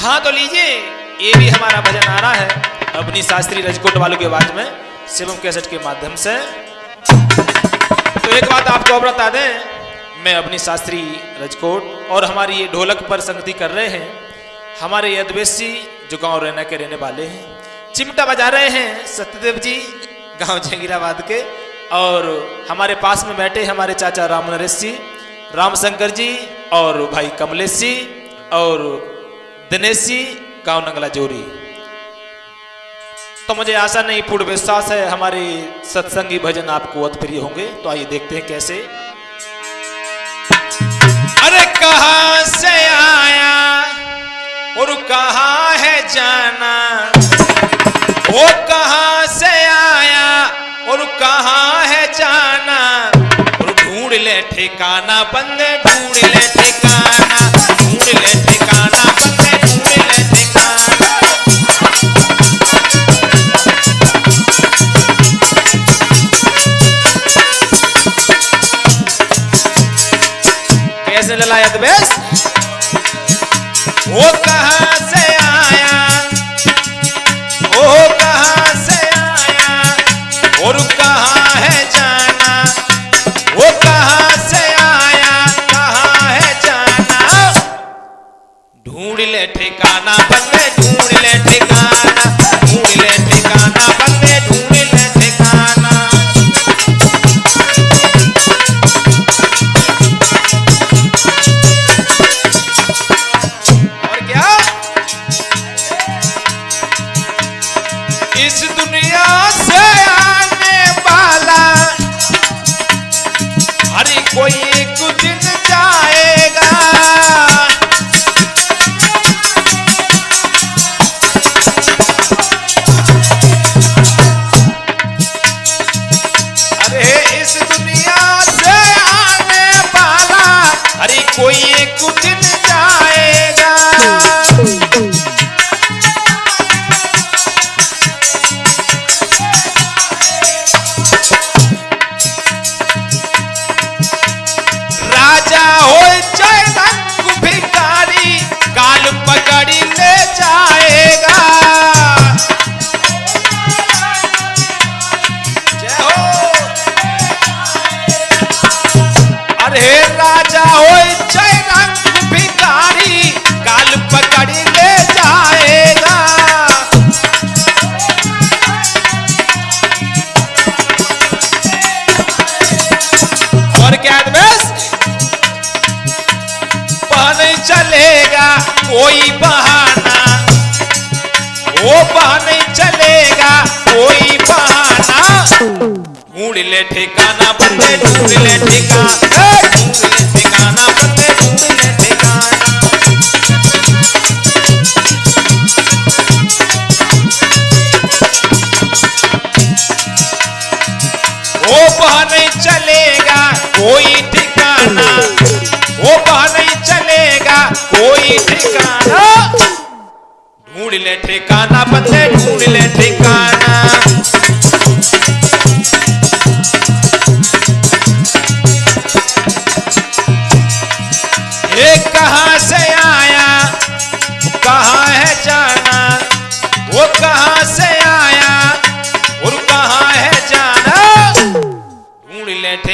हाँ तो लीजिए, ये भी हमारा भजन आ रहा है। अपनी शास्त्री रजकोट वालों की आवाज़ में शिवम कैसेट के माध्यम से। तो एक बात आपको और बता दें, मैं अपनी शास्त्री रजकोट और हमारी ये ढोलक पर संगति कर रहे हैं। हमारे ये अद्वेशी जो गाँव रहना के रहने वाले हैं, चिमटा बजा रहे हैं सत्यदेव जी, गाँव जंगीराबाद के। और हमारे पास में बैठे हमारे चाचा राम नरेश जी, रामशंकर जी और भाई कमलेश जी और दिनेश गाँव नंगला जोरी तो मुझे आशा नहीं, पूर्ण विश्वास है, हमारे सत्संगी भजन आपको अत प्रिय होंगे। तो आइए देखते हैं कैसे। अरे कहा से आया और कहा है जाना? वो कहा से आया और कहा है जाना? और ढूंढ ले ठिकाना बंदे at the back. राजा हो चाहे रंग भिखारी काल पकड़ी ले जाएगा। और क्या बस चलेगा, कोई बहाना। वो नहीं चलेगा, कोई बहाना। ढूंढ ले ठिकाना बंदे ढूंढ ले ठिकाना. ढूंढ ले ठिकाना बंदे ढूंढ ले ठिकाना. वो बह नहीं चलेगा कोई ठिकाना. वो बह नहीं चलेगा कोई ठिकाना. ढूंढ ले ठिकाना बंदे ढूंढ ले ठिकाना.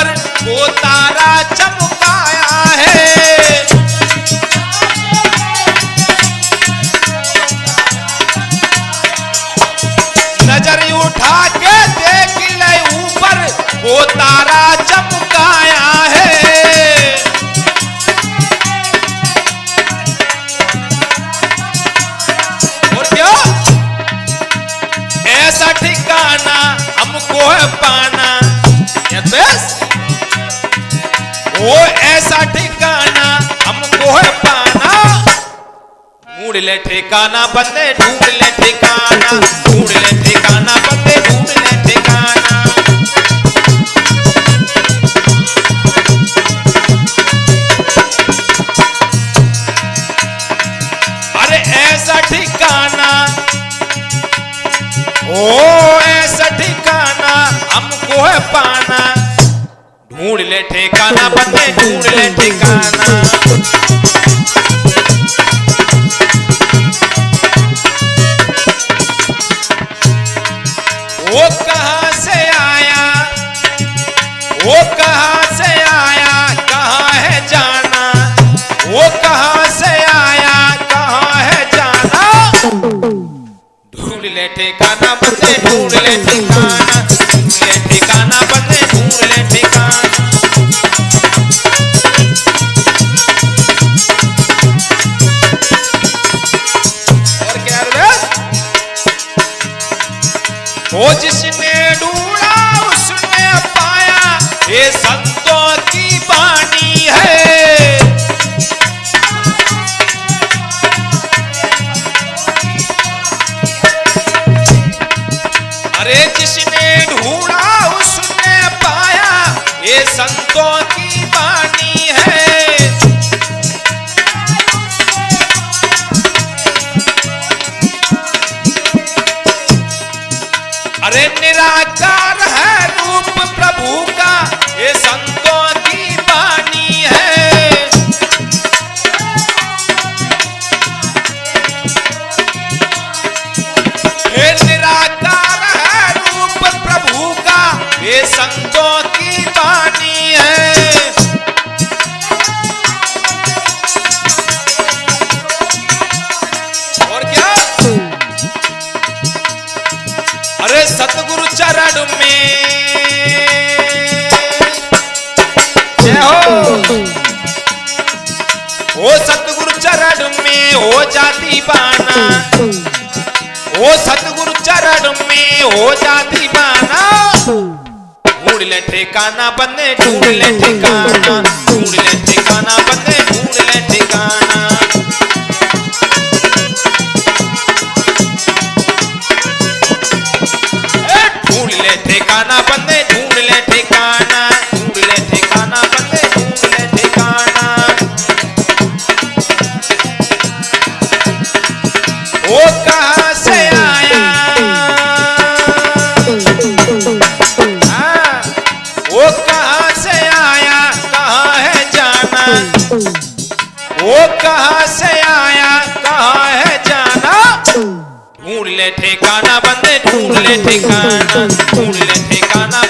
पर वो तारा चमकाया है। नज़र उठा के देख ले ऊपर, वो तारा चमकाया है। ऐसा ठिकाना हमको है पाना। ये बेस्ट ओ ऐसा ठिकाना हमको है पाना। ढूंढ ले ठिकाना बंदे ढूंढ ले ठिकाना। ढूंढ ले ठिकाना बंदे ढूंढ ले ठिकाना। अरे ऐसा ठिकाना, ओ ऐसा ठिकाना हमको है पाना। ढूंढ ले ठिकाना, बंदे ढूंढ ले ठिकाना। वो कहाँ से आया? वो कहाँ से आया? कहाँ है जाना? वो कहाँ से आया? कहाँ है जाना? ढूंढ ले ठिकाना, बंदे ढूंढ संतों की बात है। अरे जिसने ढूंढा उसने पाया ये संतों की वाणी ओ सतगुरु चरण में हो जाती बाना। ओ सतगुरु चरण में हो जाती बाना। ढूंढ ले ठिकाना बने, ढूंढ ले ठिकाना। ढूंढ ले ठिकाना बने, ढूंढ ले ठिकाना। से आया वो कहाँ से आया कहाँ है जाना वो कहाँ से आया कहाँ है जाना ठिकाना बंदे, ढूंढ ले ठिकाना, ढूंढ ले ठिकाना